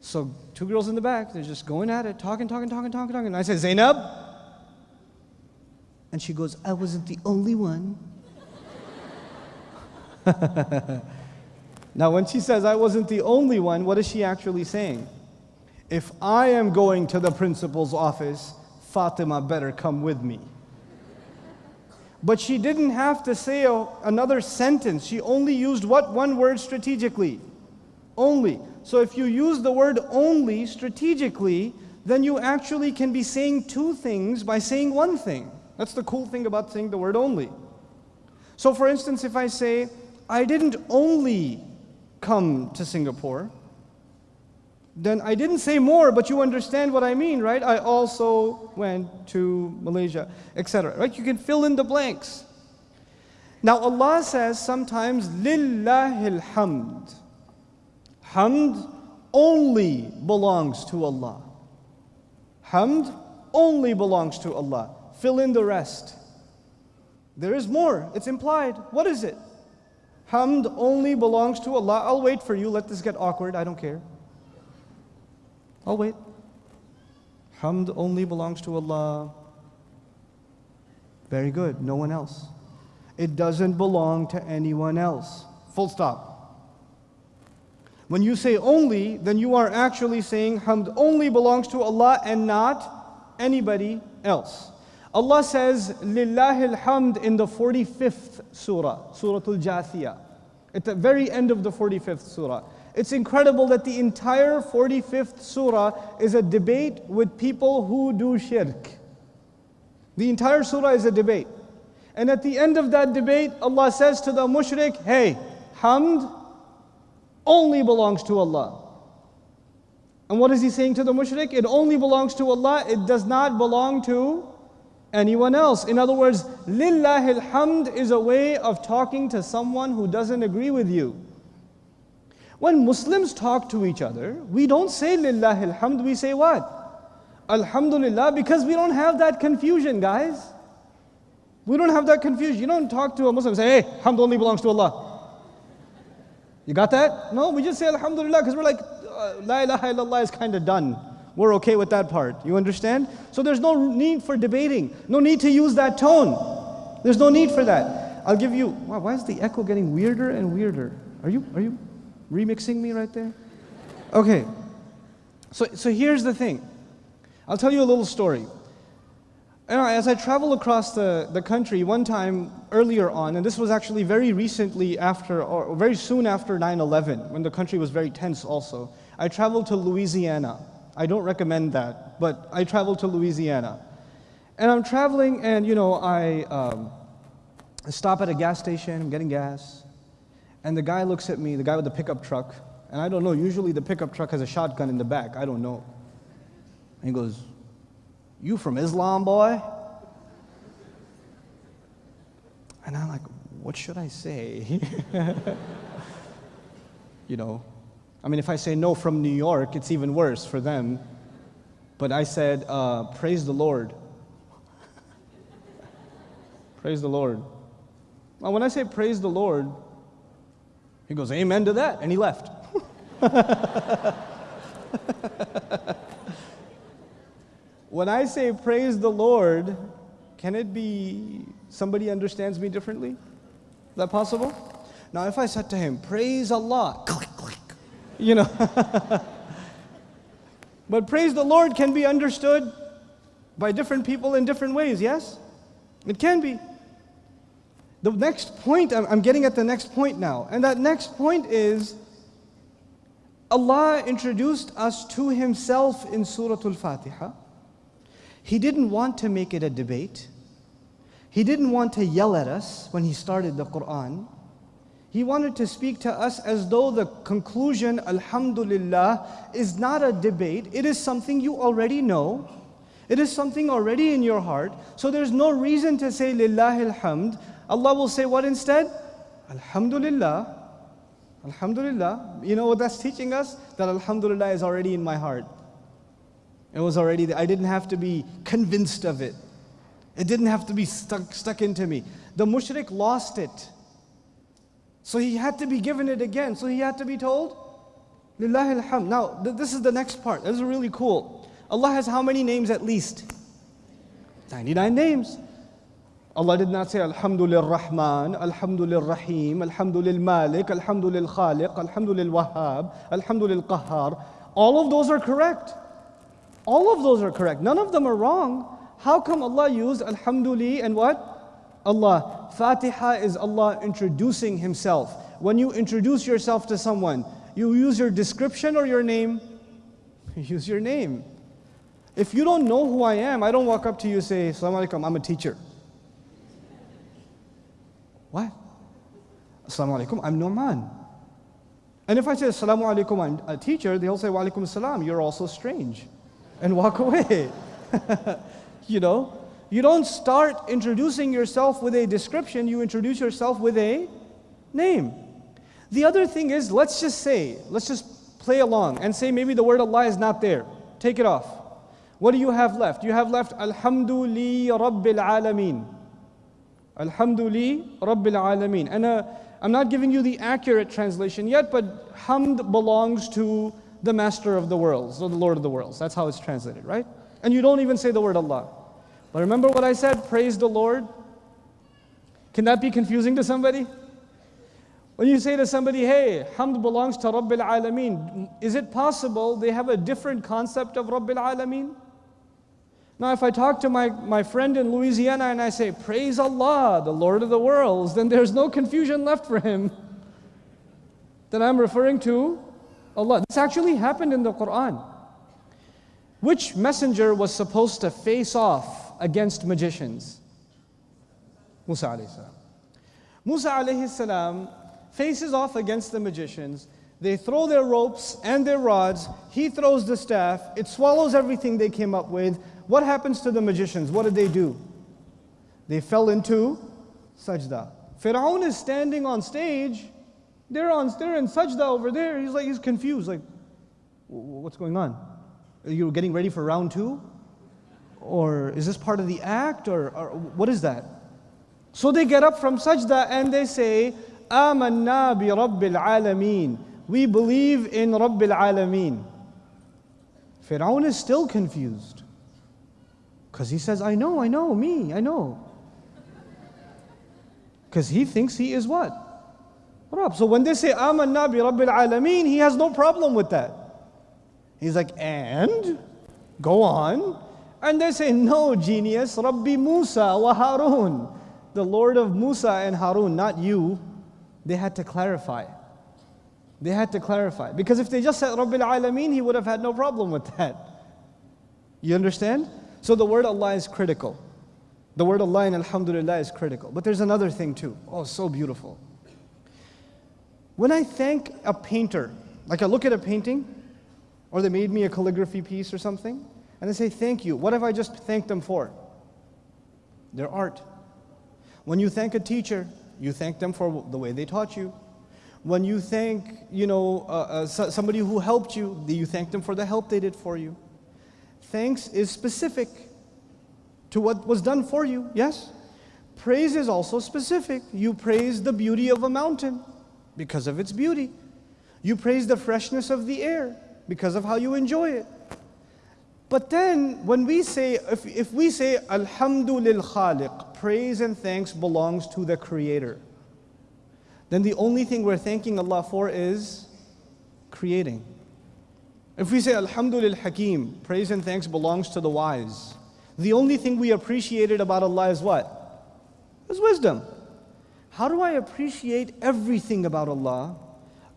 so two girls in the back, they're just going at it, talking, talking, talking, talking, talking. And I say, Zainab. And she goes, I wasn't the only one. now, when she says, I wasn't the only one, what is she actually saying? If I am going to the principal's office, Fatima better come with me. But she didn't have to say a, another sentence. She only used what one word strategically? Only. So if you use the word only strategically, then you actually can be saying two things by saying one thing. That's the cool thing about saying the word only. So for instance, if I say, I didn't only come to Singapore, then I didn't say more, but you understand what I mean, right? I also went to Malaysia, etc. Right? You can fill in the blanks. Now Allah says sometimes, Lillahil hamd. Hamd only belongs to Allah. Hamd only belongs to Allah. Fill in the rest. There is more. It's implied. What is it? Hamd only belongs to Allah. I'll wait for you. Let this get awkward. I don't care. I'll wait. Hamd only belongs to Allah. Very good. No one else. It doesn't belong to anyone else. Full stop. When you say only, then you are actually saying hamd only belongs to Allah and not anybody else. Allah says, Lillahi alhamd in the 45th surah, Surah Al Jathiyah, at the very end of the 45th surah. It's incredible that the entire 45th surah is a debate with people who do shirk. The entire surah is a debate. And at the end of that debate, Allah says to the mushrik, hey, hamd only belongs to Allah. And what is He saying to the mushrik? It only belongs to Allah, it does not belong to anyone else. In other words, lillahil hamd is a way of talking to someone who doesn't agree with you. When Muslims talk to each other, we don't say lillahil hamd, we say what? Alhamdulillah, because we don't have that confusion, guys. We don't have that confusion. You don't talk to a Muslim and say, hey, hamd only belongs to Allah. You got that? No, we just say Alhamdulillah because we're like, uh, La ilaha illallah is kind of done. We're okay with that part. You understand? So there's no need for debating, no need to use that tone. There's no need for that. I'll give you, wow, why is the echo getting weirder and weirder? Are you, are you remixing me right there? Okay. So, so here's the thing I'll tell you a little story. as I travel across the, the country, one time earlier on, and this was actually very recently after, or very soon after 9 11, when the country was very tense also, I traveled to Louisiana. I don't recommend that, but I traveled to Louisiana. And I'm traveling, and you know, I um, stop at a gas station, I'm getting gas, and the guy looks at me, the guy with the pickup truck, and I don't know, usually the pickup truck has a shotgun in the back, I don't know. And he goes, You from Islam, boy? And I'm like, What should I say? you know, I mean, if I say no from New York, it's even worse for them. But I said, uh, Praise the Lord. praise the Lord. When I say praise the Lord, he goes, Amen to that. And he left. When I say praise the Lord, can it be somebody understands me differently? Is that possible? Now, if I said to him, praise Allah, click, click, you know. but praise the Lord can be understood by different people in different ways, yes? It can be. The next point, I'm getting at the next point now, and that next point is Allah introduced us to Himself in Surah Al Fatiha. He didn't want to make it a debate. He didn't want to yell at us when he started the Quran. He wanted to speak to us as though the conclusion, Alhamdulillah, is not a debate. It is something you already know. It is something already in your heart. So there's no reason to say Lillahi alhamd. Allah will say what instead? Alhamdulillah. Alhamdulillah. You know what that's teaching us? That Alhamdulillah is already in my heart. It was already there. I didn't have to be convinced of it. It didn't have to be stuck, stuck into me. The mushrik lost it. So he had to be given it again. So he had to be told, Lillahi alhamd. Now, th- this is the next part. This is really cool. Allah has how many names at least? 99 names. Allah did not say Alhamdulillah Rahman, Alhamdulillah Rahim, Alhamdulillah Malik, Alhamdulillah Khaliq, Alhamdulillah Wahhab, Alhamdulillah Qahhar. All of those are correct. All of those are correct. None of them are wrong. How come Allah used Alhamdulillah and what? Allah. Fatiha is Allah introducing Himself. When you introduce yourself to someone, you use your description or your name? You use your name. If you don't know who I am, I don't walk up to you and say, Assalamu alaikum, I'm a teacher. What? Assalamu alaikum, I'm Nu'man. And if I say Assalamu alaikum, I'm a teacher, they'll say, Wa alaikum you're also strange and walk away. you know, you don't start introducing yourself with a description, you introduce yourself with a name. The other thing is, let's just say, let's just play along and say maybe the word Allah is not there. Take it off. What do you have left? You have left Alhamdulillah Rabbil Alameen. Alhamdulillah Rabbil Alameen. And uh, I'm not giving you the accurate translation yet, but hamd belongs to the master of the worlds, or the Lord of the worlds. That's how it's translated, right? And you don't even say the word Allah. But remember what I said? Praise the Lord. Can that be confusing to somebody? When you say to somebody, hey, hamd belongs to Rabbil Alameen, is it possible they have a different concept of Rabbil Alameen? Now, if I talk to my, my friend in Louisiana and I say, Praise Allah, the Lord of the worlds, then there's no confusion left for him. Then I'm referring to Allah. This actually happened in the Quran. Which messenger was supposed to face off against magicians? Musa alayhi. Musa alayhi faces off against the magicians. They throw their ropes and their rods. He throws the staff. It swallows everything they came up with. What happens to the magicians? What did they do? They fell into sajda. Fir'aun is standing on stage. They're on they're in sajda over there. He's like he's confused. Like, what's going on? Are you getting ready for round two? Or is this part of the act? Or, or what is that? So they get up from sajda and they say, Amanna bi Rabbil Alameen. We believe in Rabbil Alameen. Fir'aun is still confused. Because he says, I know, I know, me, I know. Because he thinks he is what? Rabb. So when they say Amanna bi Rabbil Alameen, he has no problem with that. He's like, and? Go on. And they say, no, genius, Rabbi Musa wa Harun. The Lord of Musa and Harun, not you. They had to clarify. They had to clarify. Because if they just said Rabbil Alameen, he would have had no problem with that. You understand? So the word Allah is critical. The word Allah in Alhamdulillah is critical. But there's another thing too. Oh, so beautiful. When I thank a painter, like I look at a painting, or they made me a calligraphy piece or something, and I say, Thank you. What have I just thanked them for? Their art. When you thank a teacher, you thank them for the way they taught you. When you thank, you know, uh, uh, somebody who helped you, you thank them for the help they did for you. Thanks is specific to what was done for you, yes? Praise is also specific. You praise the beauty of a mountain because of its beauty. You praise the freshness of the air because of how you enjoy it. But then when we say, if, if we say, Alhamdulillah Khaliq, praise and thanks belongs to the Creator, then the only thing we're thanking Allah for is creating. If we say Alhamdulillah Hakim, praise and thanks belongs to the wise. The only thing we appreciated about Allah is what? Is wisdom. How do I appreciate everything about Allah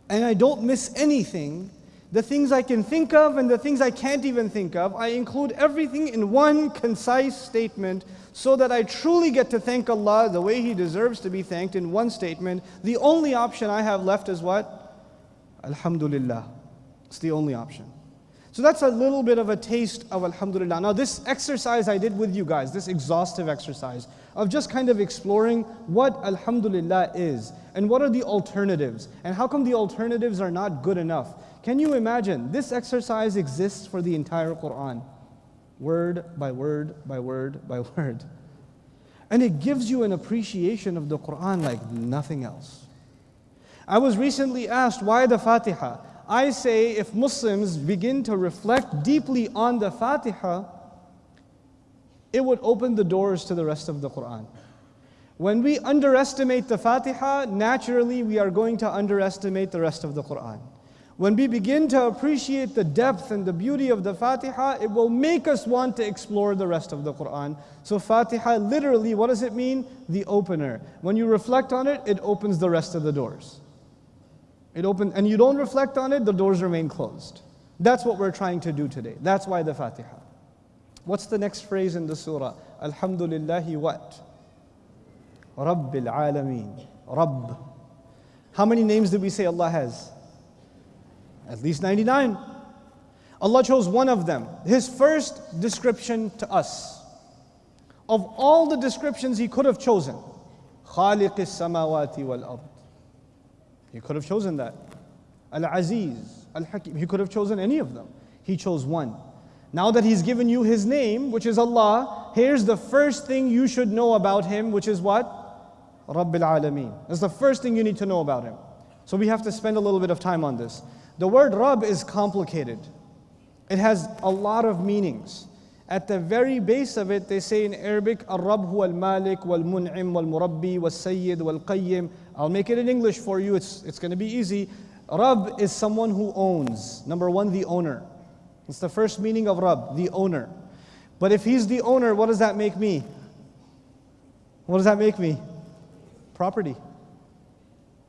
and I don't miss anything the things I can think of and the things I can't even think of. I include everything in one concise statement so that I truly get to thank Allah the way He deserves to be thanked in one statement. The only option I have left is what? Alhamdulillah. It's the only option. So that's a little bit of a taste of Alhamdulillah. Now, this exercise I did with you guys, this exhaustive exercise of just kind of exploring what Alhamdulillah is and what are the alternatives and how come the alternatives are not good enough. Can you imagine? This exercise exists for the entire Quran, word by word by word by word. And it gives you an appreciation of the Quran like nothing else. I was recently asked, why the Fatiha? I say if Muslims begin to reflect deeply on the Fatiha, it would open the doors to the rest of the Quran. When we underestimate the Fatiha, naturally we are going to underestimate the rest of the Quran. When we begin to appreciate the depth and the beauty of the Fatiha, it will make us want to explore the rest of the Quran. So, Fatiha literally, what does it mean? The opener. When you reflect on it, it opens the rest of the doors. It opens, and you don't reflect on it, the doors remain closed. That's what we're trying to do today. That's why the Fatiha. What's the next phrase in the surah? Alhamdulillahi what? Rabbil Alameen. Rabb. How many names did we say Allah has? At least 99. Allah chose one of them. His first description to us. Of all the descriptions He could have chosen, خالق السماوات والأرض. He could have chosen that. Al-Aziz, Al-Hakim. He could have chosen any of them. He chose one. Now that He's given you His name, which is Allah, here's the first thing you should know about Him, which is what? Rabbil Alameen. That's the first thing you need to know about Him. So we have to spend a little bit of time on this. The word Rabb is complicated. It has a lot of meanings. At the very base of it, they say in Arabic, Ar-Rabb huwa al-Malik wal-Mun'im wal-Murabbi wal-Sayyid wal-Qayyim. I'll make it in English for you, it's, it's going to be easy. Rab is someone who owns. Number one, the owner. It's the first meaning of Rab, the owner. But if he's the owner, what does that make me? What does that make me? Property.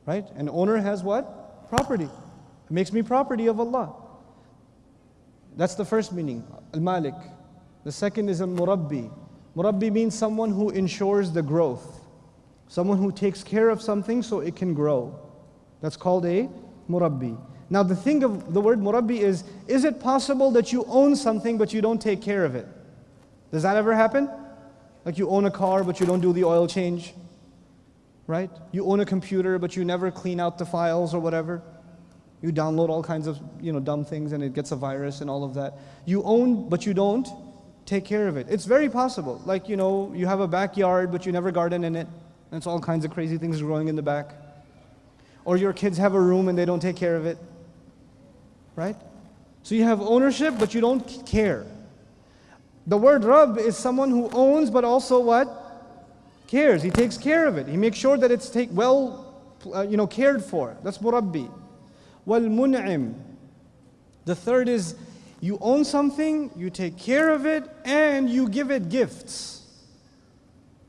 Right? An owner has what? Property. It makes me property of Allah. That's the first meaning, al-Malik. The second is a murabbi. Murabbi means someone who ensures the growth, someone who takes care of something so it can grow. That's called a murabbi. Now, the thing of the word murabbi is is it possible that you own something but you don't take care of it? Does that ever happen? Like you own a car but you don't do the oil change? Right? You own a computer but you never clean out the files or whatever? You download all kinds of you know, dumb things and it gets a virus and all of that. You own but you don't take care of it. It's very possible. Like, you know, you have a backyard, but you never garden in it. And it's all kinds of crazy things growing in the back. Or your kids have a room and they don't take care of it. Right? So you have ownership, but you don't care. The word Rabb is someone who owns, but also what? Cares. He takes care of it. He makes sure that it's take, well, uh, you know, cared for. That's murabbi. Wal mun'im. The third is you own something, you take care of it, and you give it gifts.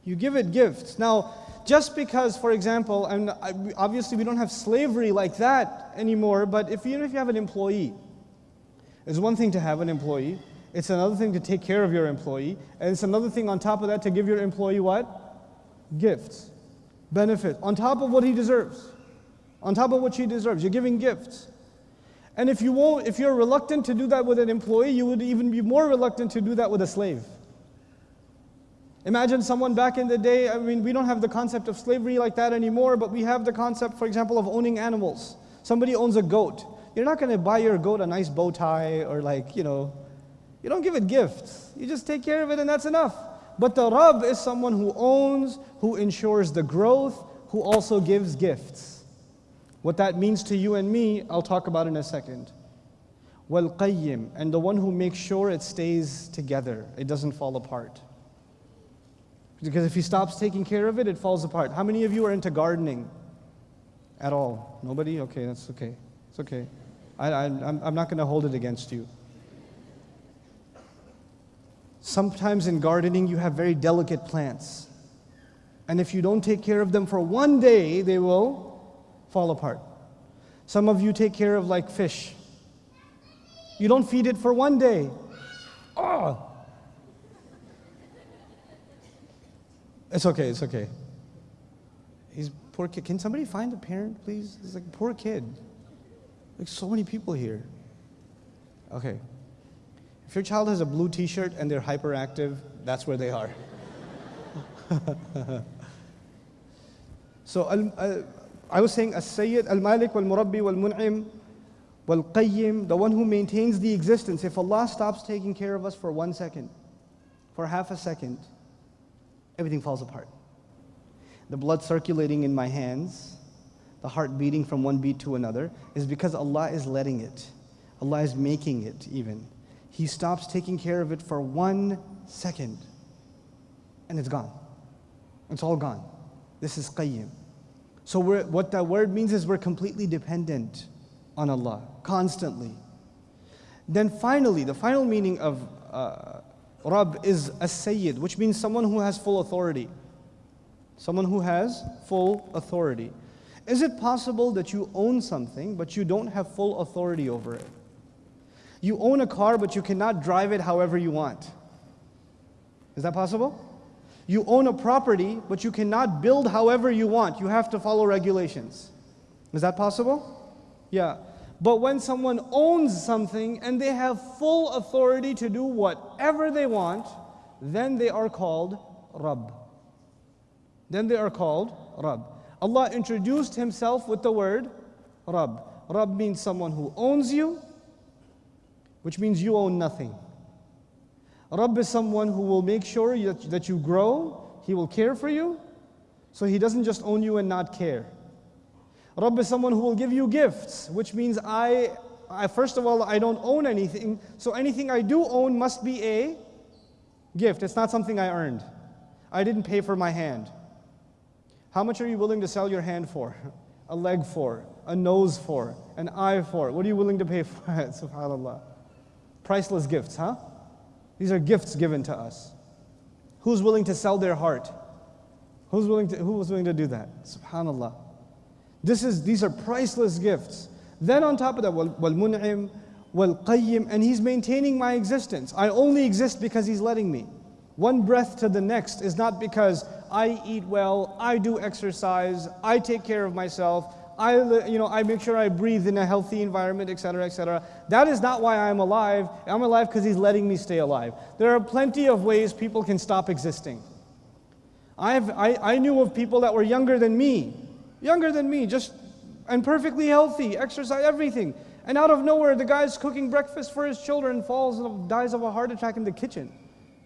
You give it gifts. Now, just because, for example, and obviously we don't have slavery like that anymore, but if even if you have an employee, it's one thing to have an employee, it's another thing to take care of your employee, and it's another thing on top of that to give your employee what? Gifts, benefit, on top of what he deserves, on top of what she deserves. You're giving gifts. And if you won't, if you're reluctant to do that with an employee, you would even be more reluctant to do that with a slave. Imagine someone back in the day, I mean, we don't have the concept of slavery like that anymore, but we have the concept, for example, of owning animals. Somebody owns a goat. You're not going to buy your goat a nice bow tie or like, you know, you don't give it gifts. You just take care of it and that's enough. But the Rabb is someone who owns, who ensures the growth, who also gives gifts. What that means to you and me, I'll talk about in a second. Wal qayyim, and the one who makes sure it stays together, it doesn't fall apart. Because if he stops taking care of it, it falls apart. How many of you are into gardening at all? Nobody? Okay, that's okay. It's okay. I, I, I'm, I'm not going to hold it against you. Sometimes in gardening, you have very delicate plants. And if you don't take care of them for one day, they will fall apart. Some of you take care of like fish. You don't feed it for one day. Oh! It's okay, it's okay. He's poor kid. Can somebody find a parent, please? He's like poor kid. Like so many people here. Okay. If your child has a blue t-shirt and they're hyperactive, that's where they are. so uh, I was saying As-Sayyid, Al-Malik, Wal-Murabbi, Wal-Mun'im, Wal-Qayyim, the one who maintains the existence. If Allah stops taking care of us for one second, for half a second, everything falls apart. The blood circulating in my hands, the heart beating from one beat to another, is because Allah is letting it. Allah is making it even. He stops taking care of it for one second, and it's gone. It's all gone. This is Qayyim. So what that word means is we're completely dependent on Allah, constantly. Then finally, the final meaning of uh, Rabb is a Sayyid, which means someone who has full authority. Someone who has full authority. Is it possible that you own something, but you don't have full authority over it? You own a car, but you cannot drive it however you want. Is that possible? You own a property, but you cannot build however you want. You have to follow regulations. Is that possible? Yeah. But when someone owns something and they have full authority to do whatever they want, then they are called Rabb. Then they are called Rabb. Allah introduced Himself with the word Rabb. Rabb means someone who owns you, which means you own nothing. Rabb is someone who will make sure that, that you grow, He will care for you, so He doesn't just own you and not care. Rabb is someone who will give you gifts, which means I, I, first of all, I don't own anything, so anything I do own must be a gift. It's not something I earned. I didn't pay for my hand. How much are you willing to sell your hand for? A leg for? A nose for? An eye for? What are you willing to pay for? SubhanAllah. Priceless gifts, huh? These are gifts given to us. Who's willing to sell their heart? Who's willing to, who was willing to do that? Subhanallah. This is, these are priceless gifts. Then on top of that, wal mun'im, wal qayyim, and he's maintaining my existence. I only exist because he's letting me. one breath to the next is not because I eat well, I do exercise, I take care of myself, I, you know, I make sure I breathe in a healthy environment, etc., etc. That is not why I'm alive. I'm alive because He's letting me stay alive. There are plenty of ways people can stop existing. I've, I, I knew of people that were younger than me, younger than me, just and perfectly healthy, exercise, everything. And out of nowhere, the guy's cooking breakfast for his children, falls and dies of a heart attack in the kitchen.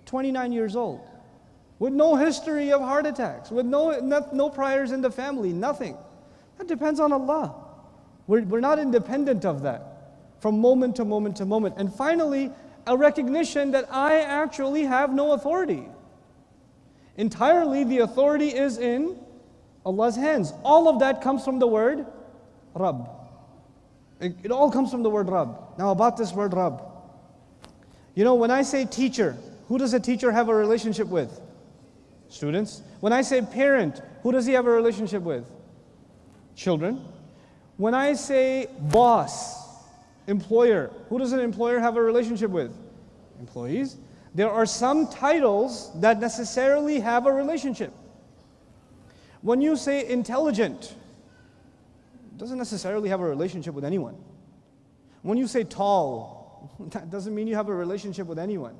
29 years old. With no history of heart attacks, with no, no, no priors in the family, nothing. That depends on Allah. We're, we're not independent of that from moment to moment to moment. And finally, a recognition that I actually have no authority. Entirely, the authority is in Allah's hands. All of that comes from the word Rabb. It, it all comes from the word Rabb. Now, about this word Rabb. You know, when I say teacher, who does a teacher have a relationship with? Students. When I say parent, who does he have a relationship with? Children. When I say boss, employer, who does an employer have a relationship with? Employees. There are some titles that necessarily have a relationship. When you say intelligent, doesn't necessarily have a relationship with anyone. When you say tall, that doesn't mean you have a relationship with anyone.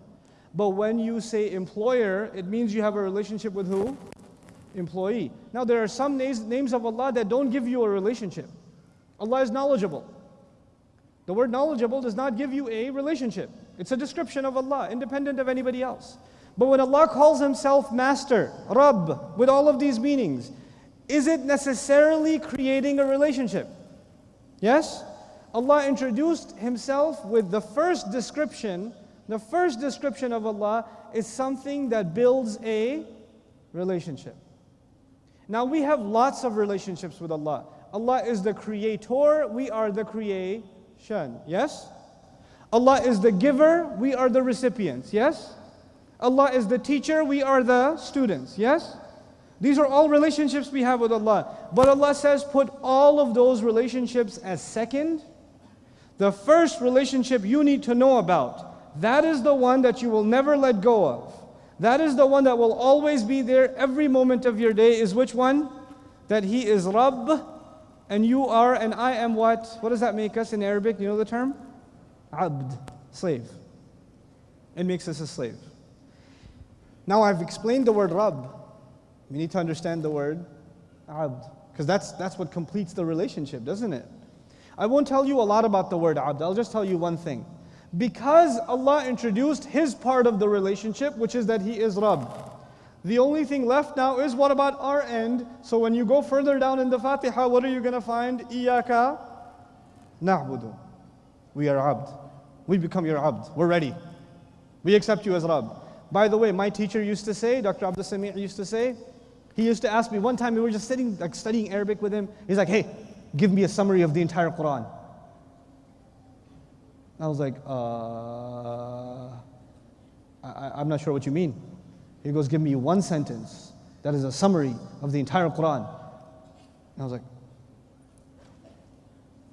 But when you say employer, it means you have a relationship with who? Employee. Now, there are some names, names of Allah that don't give you a relationship. Allah is knowledgeable. The word knowledgeable does not give you a relationship, it's a description of Allah, independent of anybody else. But when Allah calls Himself Master, Rabb, with all of these meanings, is it necessarily creating a relationship? Yes? Allah introduced Himself with the first description. The first description of Allah is something that builds a relationship. Now we have lots of relationships with Allah. Allah is the creator, we are the creation. Yes? Allah is the giver, we are the recipients. Yes? Allah is the teacher, we are the students. Yes? These are all relationships we have with Allah. But Allah says, put all of those relationships as second. The first relationship you need to know about, that is the one that you will never let go of. That is the one that will always be there every moment of your day, is which one? That He is Rabb, and you are, and I am what? What does that make us in Arabic? You know the term? Abd, slave. It makes us a slave. Now I've explained the word Rabb. We need to understand the word abd, because that's, that's what completes the relationship, doesn't it? I won't tell you a lot about the word abd, I'll just tell you one thing. Because Allah introduced His part of the relationship, which is that He is Rabb. The only thing left now is what about our end? So when you go further down in the Fatiha, what are you going to find? Iyaka na'budu. We are abd. We become your abd. We're ready. We accept you as Rabb. By the way, my teacher used to say, Dr. Abdul Sami' used to say, he used to ask me one time, we were just sitting, like studying Arabic with him. He's like, hey, give me a summary of the entire Quran. I was like, uh, I, am not sure what you mean. He goes, give me one sentence that is a summary of the entire Quran. And I was like,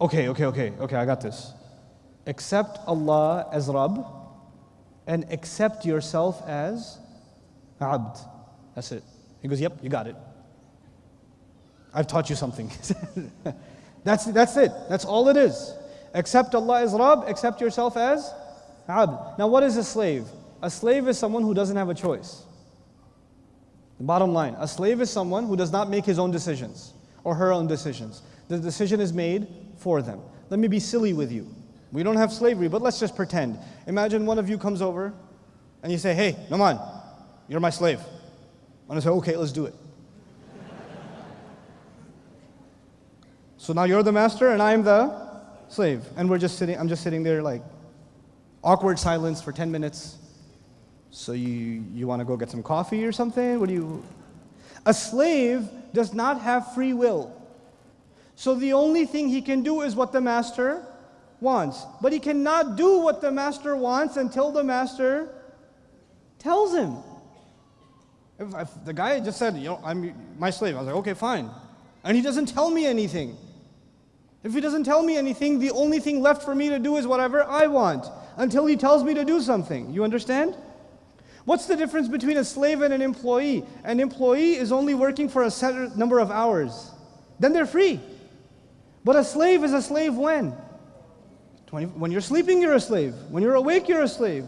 okay, okay, okay, okay, I got this. Accept Allah as Rabb and accept yourself as Abd. That's it. He goes, Yep, you got it. I've taught you something. that's, that's it. That's all it is. Accept Allah as Rabb, accept yourself as Abd. Now, what is a slave? A slave is someone who doesn't have a choice. The bottom line a slave is someone who does not make his own decisions or her own decisions. The decision is made for them. Let me be silly with you. We don't have slavery, but let's just pretend. Imagine one of you comes over and you say, Hey, Nu'man, you're my slave. And I say, okay, let's do it. so now you're the master and I'm the slave. And we're just sitting, I'm just sitting there like awkward silence for 10 minutes. So you, you want to go get some coffee or something? What do you? A slave does not have free will. So the only thing he can do is what the master wants. But he cannot do what the master wants until the master tells him. If, if the guy just said, you know, I'm my slave, I was like, okay, fine. And he doesn't tell me anything. If he doesn't tell me anything, the only thing left for me to do is whatever I want until he tells me to do something. You understand? What's the difference between a slave and an employee? An employee is only working for a set number of hours. Then they're free. But a slave is a slave when? 20, when you're sleeping, you're a slave. When you're awake, you're a slave.